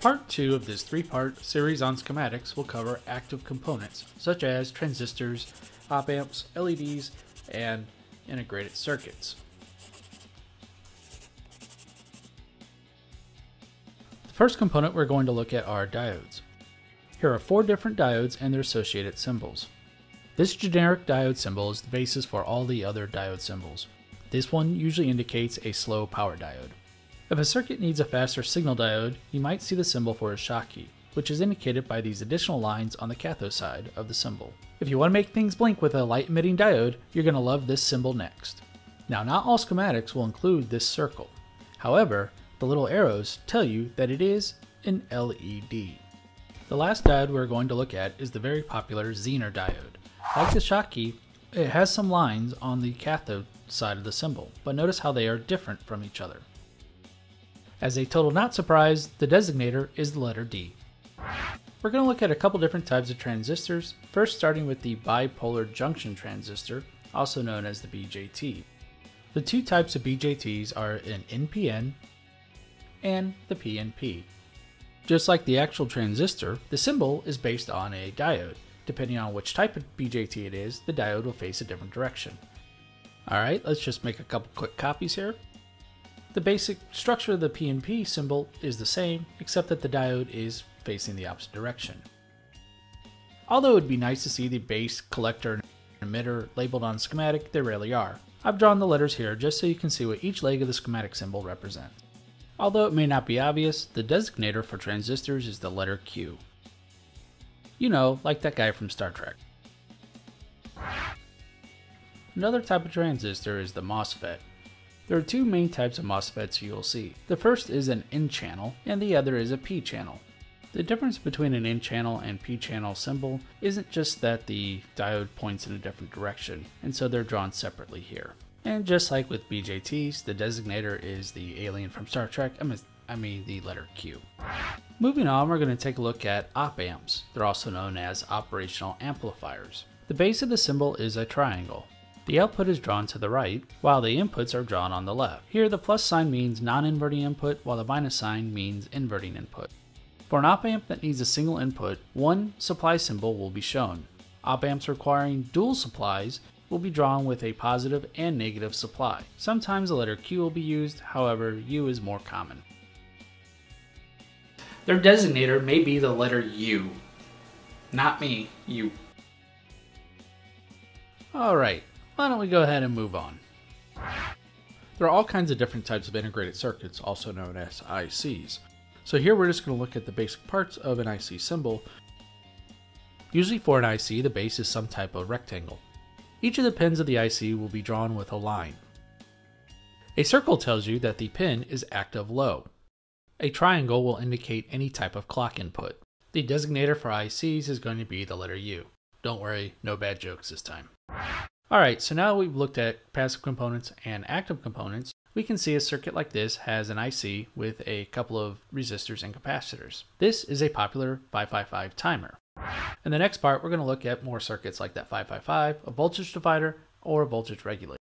Part 2 of this three-part series on schematics will cover active components, such as transistors, op-amps, LEDs, and integrated circuits. The first component we're going to look at are diodes. Here are four different diodes and their associated symbols. This generic diode symbol is the basis for all the other diode symbols. This one usually indicates a slow power diode. If a circuit needs a faster signal diode, you might see the symbol for a Schottky, which is indicated by these additional lines on the cathode side of the symbol. If you want to make things blink with a light emitting diode, you're going to love this symbol next. Now not all schematics will include this circle. However, the little arrows tell you that it is an LED. The last diode we're going to look at is the very popular Zener diode. Like the Schottky, it has some lines on the cathode side of the symbol, but notice how they are different from each other. As a total not surprise, the designator is the letter D. We're going to look at a couple different types of transistors, first starting with the bipolar junction transistor, also known as the BJT. The two types of BJTs are an NPN and the PNP. Just like the actual transistor, the symbol is based on a diode. Depending on which type of BJT it is, the diode will face a different direction. Alright, let's just make a couple quick copies here. The basic structure of the PNP symbol is the same, except that the diode is facing the opposite direction. Although it would be nice to see the base, collector, and emitter labeled on schematic, they rarely are. I've drawn the letters here just so you can see what each leg of the schematic symbol represents. Although it may not be obvious, the designator for transistors is the letter Q. You know, like that guy from Star Trek. Another type of transistor is the MOSFET, there are two main types of MOSFETs you'll see. The first is an N-channel, and the other is a P-channel. The difference between an N-channel and P-channel symbol isn't just that the diode points in a different direction, and so they're drawn separately here. And just like with BJTs, the designator is the alien from Star Trek, I mean the letter Q. Moving on, we're going to take a look at op-amps. They're also known as operational amplifiers. The base of the symbol is a triangle. The output is drawn to the right, while the inputs are drawn on the left. Here the plus sign means non-inverting input, while the minus sign means inverting input. For an op-amp that needs a single input, one supply symbol will be shown. Op-amps requiring dual supplies will be drawn with a positive and negative supply. Sometimes the letter Q will be used, however, U is more common. Their designator may be the letter U. Not me, you. Alright, why don't we go ahead and move on? There are all kinds of different types of integrated circuits, also known as ICs. So here we're just going to look at the basic parts of an IC symbol. Usually for an IC, the base is some type of rectangle. Each of the pins of the IC will be drawn with a line. A circle tells you that the pin is active low. A triangle will indicate any type of clock input. The designator for ICs is going to be the letter U. Don't worry, no bad jokes this time. Alright, so now we've looked at passive components and active components, we can see a circuit like this has an IC with a couple of resistors and capacitors. This is a popular 555 timer. In the next part, we're going to look at more circuits like that 555, a voltage divider, or a voltage regulator.